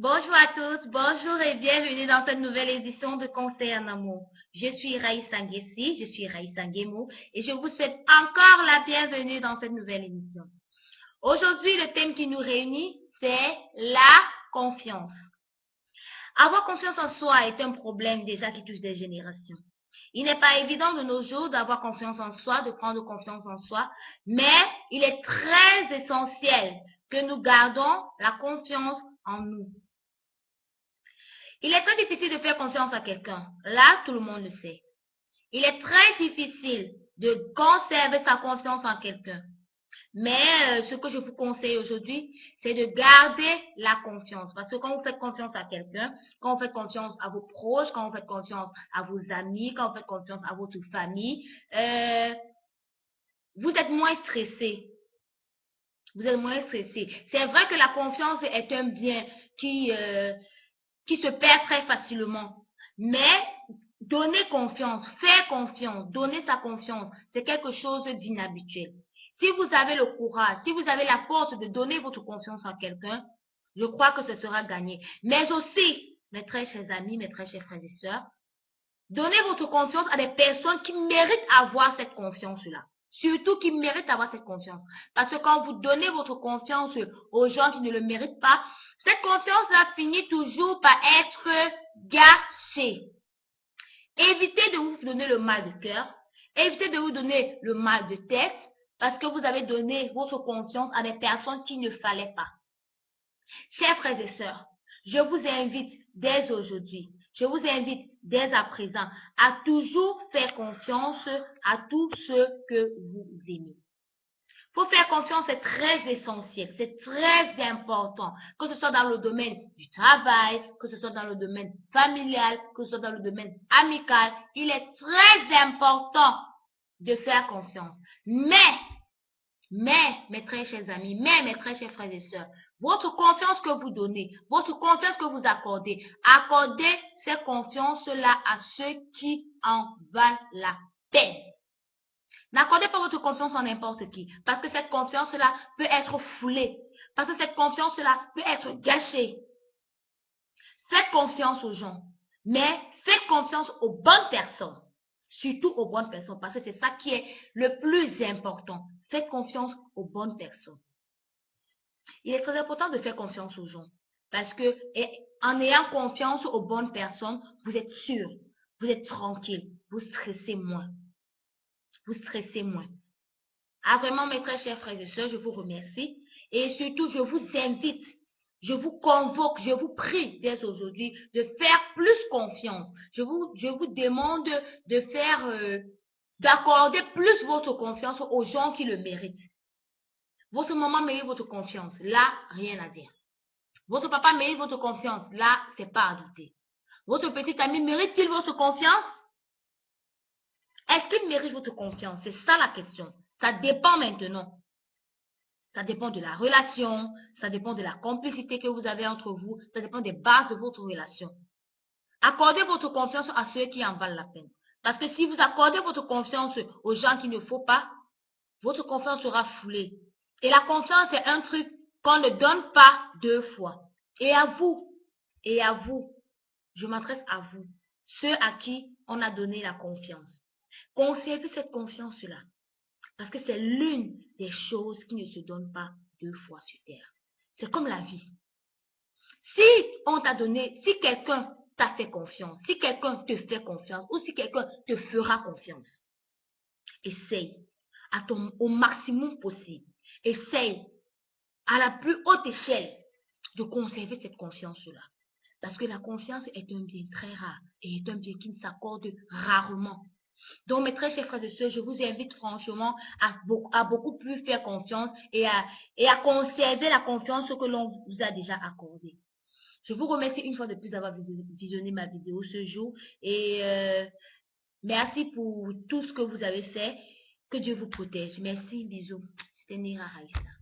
Bonjour à tous, bonjour et bienvenue dans cette nouvelle édition de Conseil en amour. Je suis Raïssa Nguessi, je suis Raïssa Nguemo et je vous souhaite encore la bienvenue dans cette nouvelle émission. Aujourd'hui, le thème qui nous réunit, c'est la confiance. Avoir confiance en soi est un problème déjà qui touche des générations. Il n'est pas évident de nos jours d'avoir confiance en soi, de prendre confiance en soi, mais il est très essentiel que nous gardons la confiance en nous. Il est très difficile de faire confiance à quelqu'un. Là, tout le monde le sait. Il est très difficile de conserver sa confiance en quelqu'un. Mais euh, ce que je vous conseille aujourd'hui, c'est de garder la confiance. Parce que quand vous faites confiance à quelqu'un, quand vous faites confiance à vos proches, quand vous faites confiance à vos amis, quand vous faites confiance à votre famille, euh, vous êtes moins stressé. Vous êtes moins stressé. C'est vrai que la confiance est un bien qui, euh, qui se perd très facilement. Mais donner confiance, faire confiance, donner sa confiance, c'est quelque chose d'inhabituel. Si vous avez le courage, si vous avez la force de donner votre confiance à quelqu'un, je crois que ce sera gagné. Mais aussi, mes très chers amis, mes très chers frères et sœurs, donnez votre confiance à des personnes qui méritent avoir cette confiance-là. Surtout qui méritent d'avoir cette confiance. Parce que quand vous donnez votre confiance aux gens qui ne le méritent pas, cette confiance-là finit toujours par être gâchée. Évitez de vous donner le mal de cœur. Évitez de vous donner le mal de tête parce que vous avez donné votre confiance à des personnes qui ne fallait pas. Chers frères et sœurs, je vous invite dès aujourd'hui, je vous invite dès à présent à toujours faire confiance à tous ceux que vous aimez. Faut faire confiance, c'est très essentiel, c'est très important, que ce soit dans le domaine du travail, que ce soit dans le domaine familial, que ce soit dans le domaine amical. Il est très important de faire confiance. Mais, mais, mes très chers amis, mais, mes très chers frères et sœurs, votre confiance que vous donnez, votre confiance que vous accordez, accordez cette confiance-là à ceux qui en valent la peine. N'accordez pas votre confiance en n'importe qui, parce que cette confiance-là peut être foulée, parce que cette confiance-là peut être gâchée. Faites confiance aux gens, mais faites confiance aux bonnes personnes, surtout aux bonnes personnes, parce que c'est ça qui est le plus important. Faites confiance aux bonnes personnes. Il est très important de faire confiance aux gens, parce que en ayant confiance aux bonnes personnes, vous êtes sûr, vous êtes tranquille, vous stressez moins vous stressez moins. Ah, vraiment, mes très chers frères et sœurs, je vous remercie. Et surtout, je vous invite, je vous convoque, je vous prie dès aujourd'hui de faire plus confiance. Je vous, je vous demande de faire, euh, d'accorder plus votre confiance aux gens qui le méritent. Votre maman mérite votre confiance. Là, rien à dire. Votre papa mérite votre confiance. Là, c'est pas à douter. Votre petit ami mérite-t-il votre confiance? Est-ce qu'il mérite votre confiance? C'est ça la question. Ça dépend maintenant. Ça dépend de la relation, ça dépend de la complicité que vous avez entre vous, ça dépend des bases de votre relation. Accordez votre confiance à ceux qui en valent la peine. Parce que si vous accordez votre confiance aux gens qu'il ne faut pas, votre confiance sera foulée. Et la confiance est un truc qu'on ne donne pas deux fois. Et à vous, et à vous, je m'adresse à vous, ceux à qui on a donné la confiance. Conservez cette confiance-là. Parce que c'est l'une des choses qui ne se donnent pas deux fois sur terre. C'est comme la vie. Si on t'a donné, si quelqu'un t'a fait confiance, si quelqu'un te fait confiance ou si quelqu'un te fera confiance, essaye au maximum possible. Essaye à la plus haute échelle de conserver cette confiance-là. Parce que la confiance est un bien très rare et est un bien qui ne s'accorde rarement. Donc, mes très chers frères et sœurs, je vous invite franchement à beaucoup, à beaucoup plus faire confiance et à, et à conserver la confiance que l'on vous a déjà accordée. Je vous remercie une fois de plus d'avoir visionné ma vidéo ce jour et euh, merci pour tout ce que vous avez fait. Que Dieu vous protège. Merci, bisous. C'était Nira Raïssa.